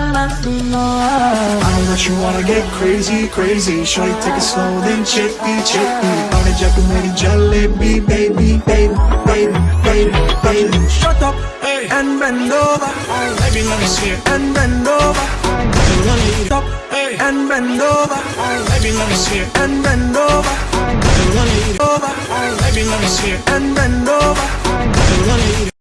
I know that you wanna get crazy, crazy. Shorty, take it slow, then chippy, chippy. Party jack meri jalebi, baby, baby, baby, baby, baby. Shut up, hey, and bend over. Baby, let me see it. And bend over. Baby, let me eat up, hey, and bend over. Baby, let me see it. And bend over. Baby, let me eat over. Baby, let me see it. And bend over. Baby, let me eat it.